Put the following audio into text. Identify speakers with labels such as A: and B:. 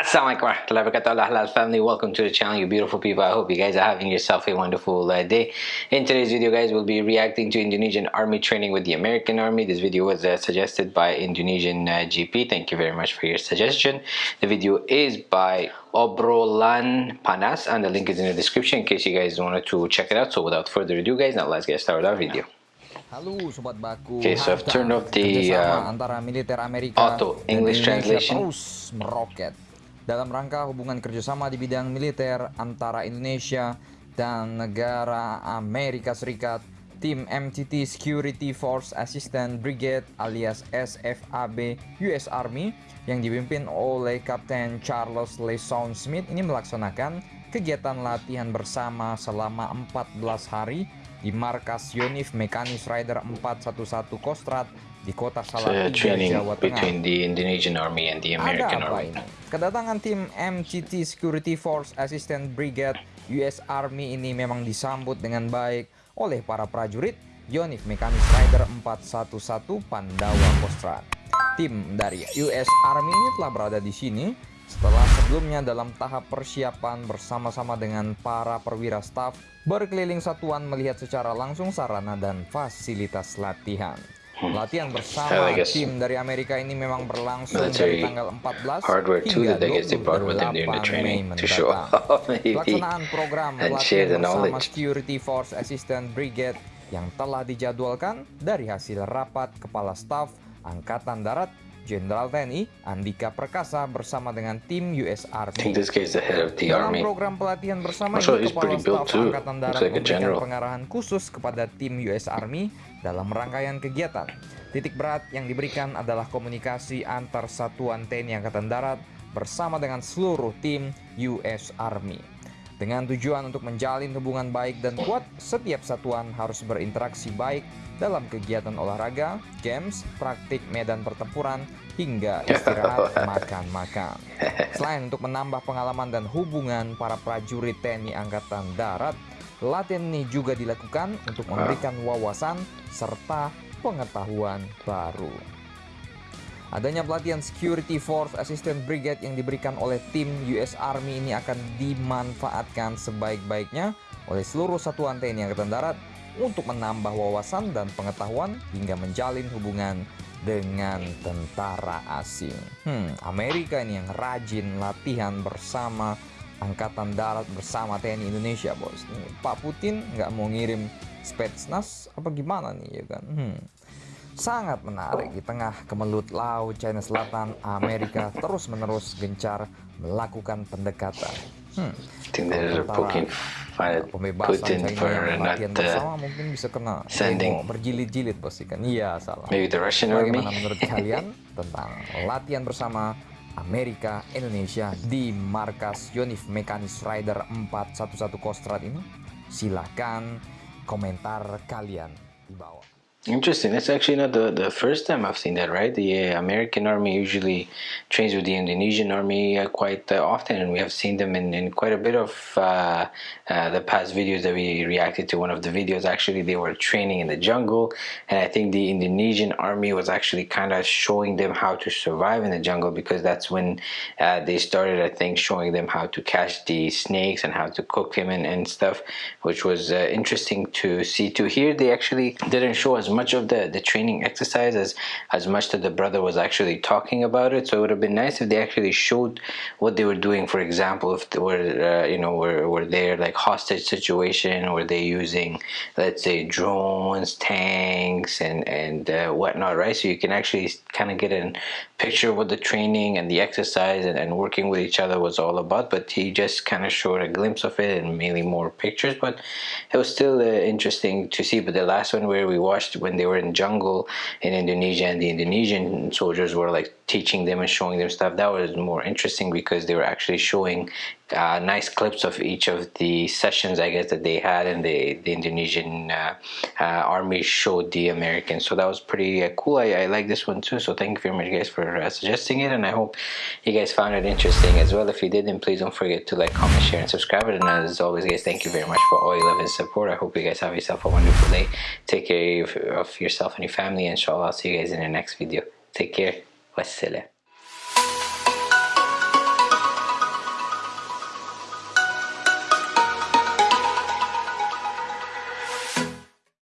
A: Assalamualaikum warahmatullahi wabarakatuh Halal family welcome to the channel you beautiful people. I hope you guys are having yourself a wonderful uh, day. In today's video guys we'll be reacting to Indonesian army training with the American army. This video was uh, suggested by Indonesian uh, GP thank you very much for your suggestion. The video is by Obrolan Panas and the link is in the description in case you guys wanted to check it out. So without further ado guys now let's get started our video.
B: Halo sobat baku.
A: Okay, so I've turned off the uh,
B: antara militer Amerika
A: auto English translation.
B: Terus meroket dalam rangka hubungan kerjasama di bidang militer antara Indonesia dan negara Amerika Serikat. Tim MTT Security Force Assistant Brigade alias SFAB US Army yang dipimpin oleh Kapten Charles Leson Smith ini melaksanakan kegiatan latihan bersama selama 14 hari di markas Yonif Mekanis Rider 411 Kostrad di kota Salatiga, Jawa Tengah.
A: the Indonesian Army and the American
B: Ada apa
A: Army.
B: ini? Kedatangan tim MCT Security Force Assistant Brigade US Army ini memang disambut dengan baik oleh para prajurit Yonif Mekanis Rider 411 Pandawa Kostrad. Tim dari US Army ini telah berada di sini setelah sebelumnya dalam tahap persiapan bersama-sama dengan para perwira staf berkeliling satuan melihat secara langsung sarana dan fasilitas latihan. Hmm. Latihan bersama tim dari Amerika ini memang berlangsung dari tanggal 14 hingga 28 Mei mendatang. Pelaksanaan program latihan bersama Security Force Assistant Brigade yang telah dijadwalkan dari hasil rapat Kepala Staf Angkatan Darat Jenderal TNI Andika Perkasa bersama dengan tim US Army. Dalam program pelatihan bersama ini, Kepala Staf Angkatan Darat like memberikan pengarahan khusus kepada tim US Army dalam rangkaian kegiatan. Titik berat yang diberikan adalah komunikasi antar satuan TNI Angkatan Darat bersama dengan seluruh tim US Army. Dengan tujuan untuk menjalin hubungan baik dan kuat, setiap satuan harus berinteraksi baik dalam kegiatan olahraga, games, praktik medan pertempuran, hingga istirahat makan-makan. Selain untuk menambah pengalaman dan hubungan para prajurit TNI Angkatan Darat, latihan ini juga dilakukan untuk memberikan wawasan serta pengetahuan baru. Adanya pelatihan Security Force Assistant Brigade yang diberikan oleh tim US Army ini akan dimanfaatkan sebaik-baiknya oleh seluruh satuan TNI Angkatan Darat untuk menambah wawasan dan pengetahuan hingga menjalin hubungan dengan tentara asing. Hmm, Amerika ini yang rajin latihan bersama Angkatan Darat bersama TNI Indonesia, bos. Pak Putin nggak mau ngirim Spetsnaz apa gimana nih ya kan? Hmm sangat menarik di tengah kemelut laut China Selatan Amerika terus-menerus gencar melakukan pendekatan. Hmm. pembebasan China yang latihan bersama mungkin bisa kena berjilid-jilid pasti kan. Iya salah. Bagaimana menurut kalian tentang latihan bersama Amerika Indonesia di markas Yonif Mekanis Rider 411 Kostrad ini? Silahkan komentar kalian di bawah.
A: Interesting. That's actually not the, the first time I've seen that, right? The uh, American army usually trains with the Indonesian army uh, quite uh, often, and we have seen them in, in quite a bit of uh, uh, the past videos that we reacted to. One of the videos, actually, they were training in the jungle, and I think the Indonesian army was actually kind of showing them how to survive in the jungle because that's when they started, I think, showing them how to catch the snakes and how to cook them and, and stuff, which was interesting to see. To here, they actually didn't show us much of the the training exercise as as much that the brother was actually talking about it. So it would have been nice if they actually showed what they were doing. For example if they were uh, you know were, were there like hostage situation? Were they using let's say drones tanks and and uh, whatnot right? So you can actually kind of get a picture of what the training and the exercise and, and working with each other was all about. But he just kind of showed a glimpse of it and mainly more pictures. But it was still uh, interesting to see. But the last one where we watched when they were in jungle in Indonesia and the Indonesian soldiers were like teaching them and showing them stuff. That was more interesting because they were actually showing uh, nice clips of each of the sessions I guess that they had and the, the Indonesian uh, uh, army showed the Americans. So that was pretty uh, cool. I, I, like this one too. So thank you very much guys for uh, suggesting it. And I hope you guys found it interesting as well. If you did then please don't forget to like comment share and subscribe. And as always guys thank you very much for all your love and support. I hope you guys have yourself a wonderful day. Take care of, of yourself and your family. Inshallah I'll see you guys in the next video. Take care. Wassalam.